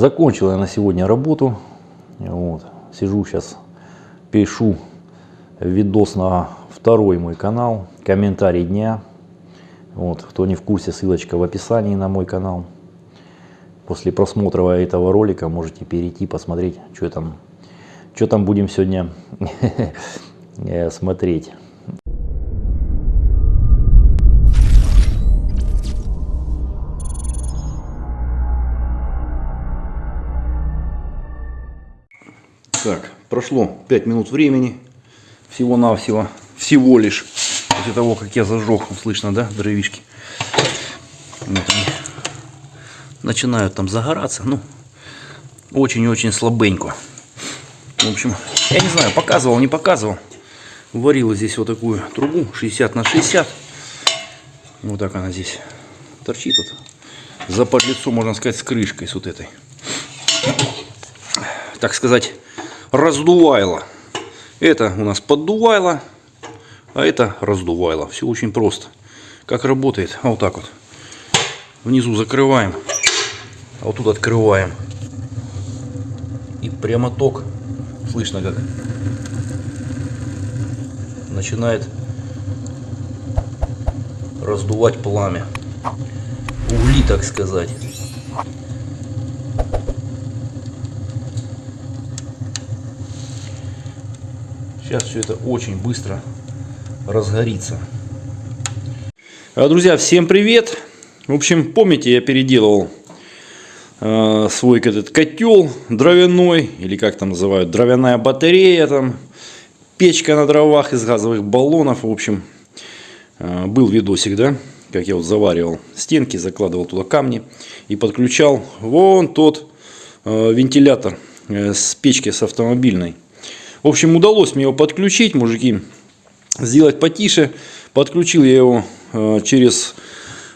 Закончил я на сегодня работу. Вот. Сижу сейчас, пишу видос на второй мой канал, комментарий дня. Вот. Кто не в курсе, ссылочка в описании на мой канал. После просмотра этого ролика можете перейти, посмотреть, что там, что там будем сегодня смотреть. Так, прошло 5 минут времени, всего-навсего, всего лишь, после того, как я зажег, слышно, да, дровишки. Вот они начинают там загораться, ну, очень-очень слабенько. В общем, я не знаю, показывал, не показывал. Варила здесь вот такую трубу 60 на 60. Вот так она здесь торчит вот. За подлицо, можно сказать, с крышкой с вот этой. Так сказать, раздувайло. Это у нас поддувайло, а это раздувайло. Все очень просто. Как работает? А вот так вот. Внизу закрываем, а вот тут открываем. И прямо ток. Слышно как начинает раздувать пламя. Угли, так сказать. Сейчас все это очень быстро разгорится. А, друзья, всем привет! В общем, помните, я переделывал э, свой этот котел дровяной, или как там называют, дровяная батарея, там, печка на дровах из газовых баллонов. В общем, э, был видосик, да, как я вот заваривал стенки, закладывал туда камни и подключал вон тот э, вентилятор э, с печки с автомобильной. В общем, удалось мне его подключить, мужики, сделать потише. Подключил я его э, через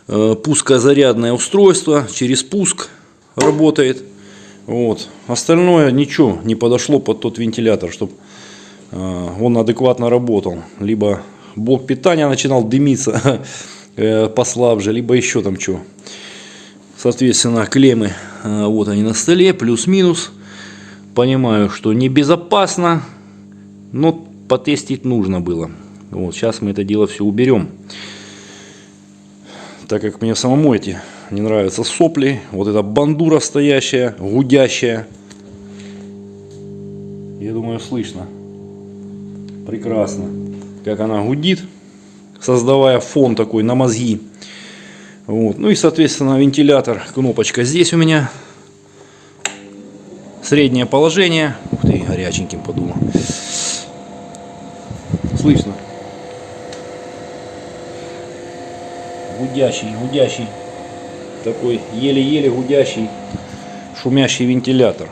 э, пускозарядное устройство, через пуск работает. Вот. Остальное ничего не подошло под тот вентилятор, чтобы э, он адекватно работал. Либо блок питания начинал дымиться послабже, либо еще там что. Соответственно, клеммы, вот они на столе, плюс-минус. Понимаю, что небезопасно, но потестить нужно было. Вот, сейчас мы это дело все уберем. Так как мне самому эти не нравятся сопли, вот эта бандура стоящая, гудящая. Я думаю, слышно. Прекрасно. Как она гудит, создавая фон такой на мозги. Вот. Ну и, соответственно, вентилятор, кнопочка здесь у меня. Среднее положение. Ух ты, горяченьким подумал слышно. Гудящий, гудящий, такой еле-еле гудящий, шумящий вентилятор.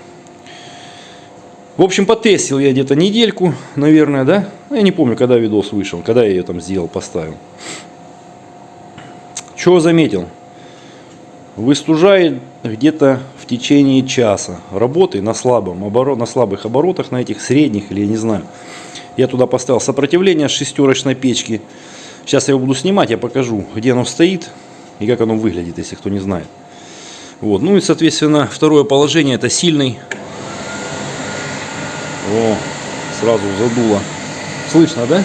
В общем, потестил я где-то недельку, наверное, да? Я не помню, когда видос вышел, когда я ее там сделал, поставил. Чего заметил? Выстужает где-то в течение часа работы на, слабом оборот, на слабых оборотах, на этих средних или я не знаю. Я туда поставил сопротивление шестерочной печки. Сейчас я его буду снимать, я покажу, где оно стоит и как оно выглядит, если кто не знает. Вот. Ну и, соответственно, второе положение это сильный. О, сразу задуло. Слышно, да?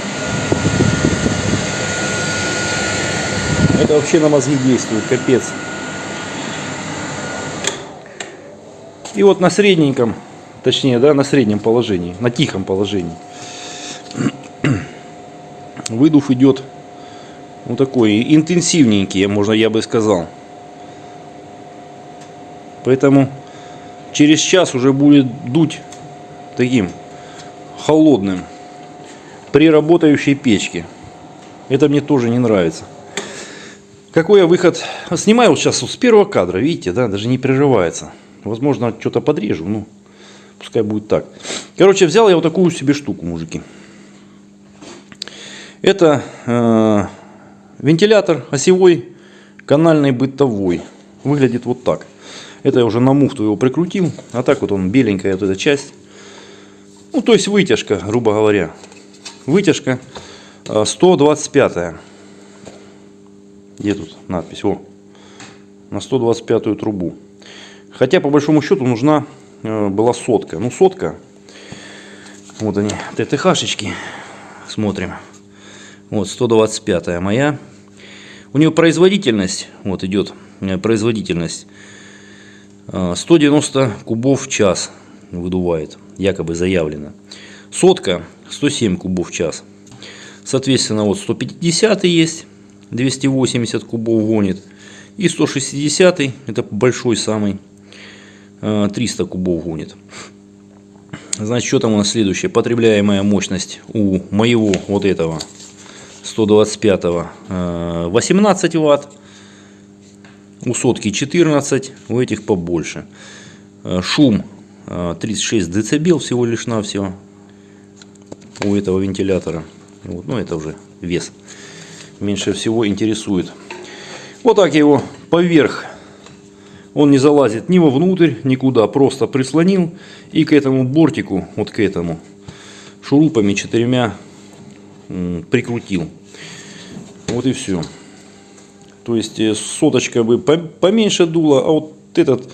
Это вообще на мозги действует, капец. И вот на средненьком, точнее, да, на среднем положении, на тихом положении выдув идет вот такой интенсивненький, можно я бы сказал. Поэтому через час уже будет дуть таким холодным при работающей печке. Это мне тоже не нравится. Какой я выход? Снимаю сейчас с первого кадра, видите, да, даже не прерывается. Возможно, что-то подрежу, ну, пускай будет так. Короче, взял я вот такую себе штуку, мужики. Это э, вентилятор осевой, канальный бытовой. Выглядит вот так. Это я уже на муфту его прикрутил. А так вот он беленькая вот эта часть. Ну, то есть вытяжка, грубо говоря. Вытяжка 125. Э, Где тут надпись? О, на 125 трубу. Хотя, по большому счету, нужна э, была сотка. Ну, сотка. Вот они, ТТХшечки. Смотрим. Вот, 125 моя. У нее производительность, вот идет э, производительность, 190 кубов в час выдувает, якобы заявлено. Сотка 107 кубов в час. Соответственно, вот 150 есть, 280 кубов гонит. И 160, это большой самый, 300 кубов гонит. Значит, что там у нас следующее? Потребляемая мощность у моего вот этого 125 18 ватт. У сотки 14, у этих побольше. Шум 36 децибел всего лишь навсего у этого вентилятора. Вот, ну это уже вес. Меньше всего интересует. Вот так я его поверх. Он не залазит ни вовнутрь, никуда. Просто прислонил. И к этому бортику, вот к этому, шурупами четырьмя прикрутил. Вот и все. То есть э, соточка бы поменьше дула, а вот этот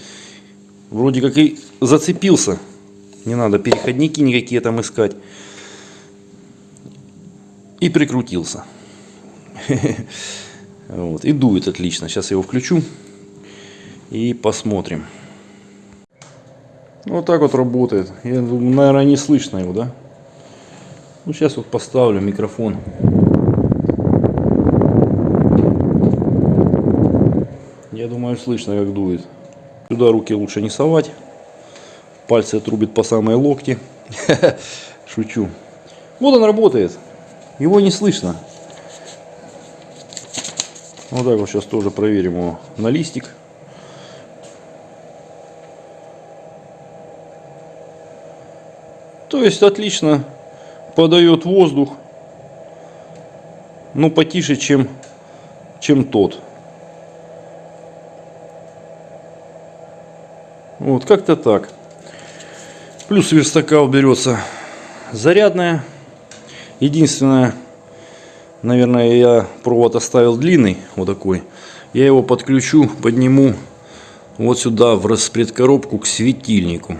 вроде как и зацепился. Не надо переходники никакие там искать. И прикрутился. Вот. И дует отлично. Сейчас я его включу и посмотрим. Вот так вот работает. Я наверное, не слышно его, да? Ну, сейчас вот поставлю микрофон. Думаю, слышно, как дует. Сюда руки лучше не совать. Пальцы отрубит по самые локти. Шучу. Вот он работает. Его не слышно. Вот так вот сейчас тоже проверим его на листик. То есть отлично подает воздух. Ну потише, чем, чем тот. Вот, как-то так. Плюс верстака уберется зарядная. Единственное, наверное, я провод оставил длинный, вот такой. Я его подключу, подниму вот сюда в распредкоробку к светильнику.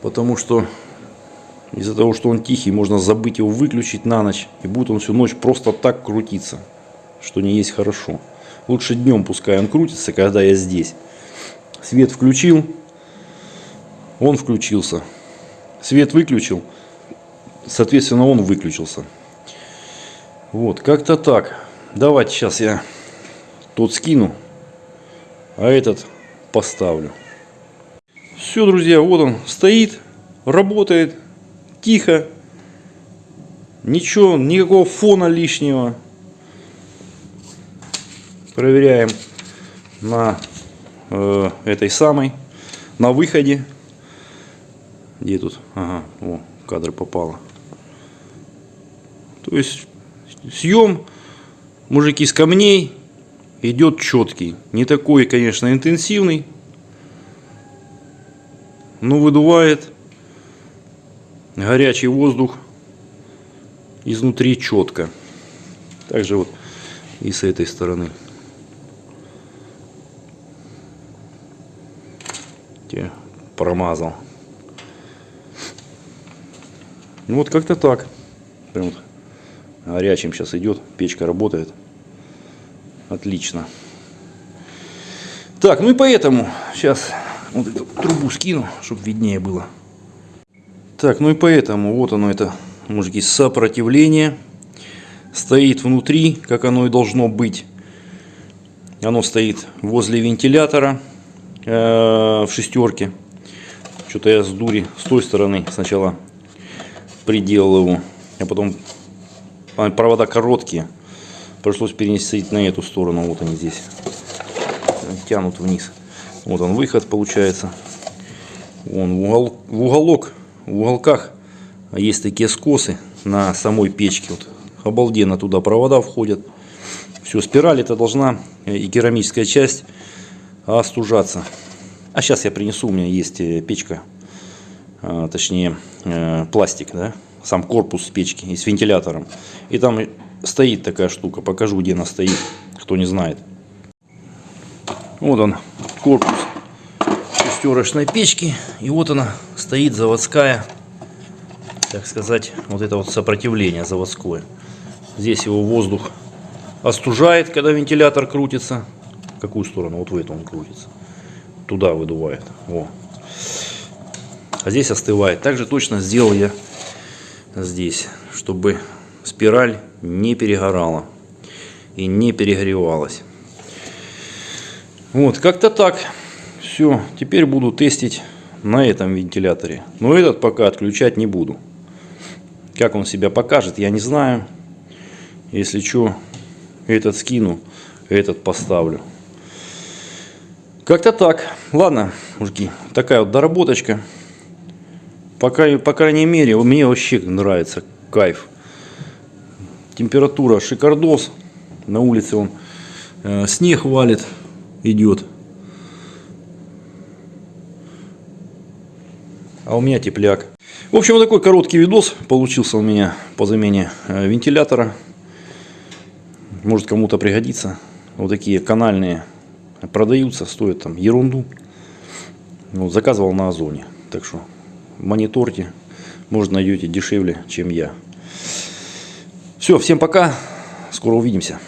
Потому что из-за того, что он тихий, можно забыть его выключить на ночь. И будет он всю ночь просто так крутиться, что не есть хорошо. Лучше днем пускай он крутится, когда я здесь. Свет включил, он включился. Свет выключил, соответственно он выключился. Вот, как-то так. Давайте сейчас я тот скину, а этот поставлю. Все, друзья, вот он стоит, работает, тихо. Ничего, никакого фона лишнего. Проверяем на э, этой самой, на выходе. Где тут? Ага, о, кадр попало. То есть съем, мужики, с камней идет четкий. Не такой, конечно, интенсивный. Но выдувает горячий воздух изнутри четко. Также вот и с этой стороны. Промазал. Ну вот как-то так. Прям вот горячим сейчас идет, печка работает. Отлично. Так, ну и поэтому сейчас вот эту трубу скину, чтобы виднее было. Так, ну и поэтому вот оно это, мужики, сопротивление. Стоит внутри, как оно и должно быть. Оно стоит возле вентилятора э, в шестерке. Что-то я с дури с той стороны сначала приделал его. А потом провода короткие. Пришлось перенести на эту сторону. Вот они здесь. Тянут вниз. Вот он выход получается. Вон в, угол, в уголок, в уголках есть такие скосы на самой печке. Вот обалденно туда провода входят. Все, спираль это должна э, и керамическая часть остужаться. А сейчас я принесу, у меня есть э, печка а, точнее э, пластик, да, сам корпус печки и с вентилятором. И там стоит такая штука, покажу, где она стоит, кто не знает. Вот он, корпус шестерочной печки. И вот она стоит заводская, так сказать, вот это вот сопротивление заводское. Здесь его воздух остужает, когда вентилятор крутится. В какую сторону? Вот в эту он крутится. Туда выдувает. Во. А здесь остывает. Также точно сделал я здесь, чтобы спираль не перегорала и не перегревалась. Вот, как-то так. Все, теперь буду тестить на этом вентиляторе. Но этот пока отключать не буду. Как он себя покажет, я не знаю. Если что, этот скину, этот поставлю. Как-то так. Ладно, мужики, такая вот доработочка. Пока, по крайней мере, мне вообще нравится кайф. Температура шикардос. На улице он э, снег валит, идет. А у меня тепляк. В общем, вот такой короткий видос получился у меня по замене э, вентилятора. Может кому-то пригодится. Вот такие канальные продаются, стоят там ерунду. Вот, заказывал на Озоне. Так что мониторьте. Может найдете дешевле, чем я. Все, всем пока. Скоро увидимся.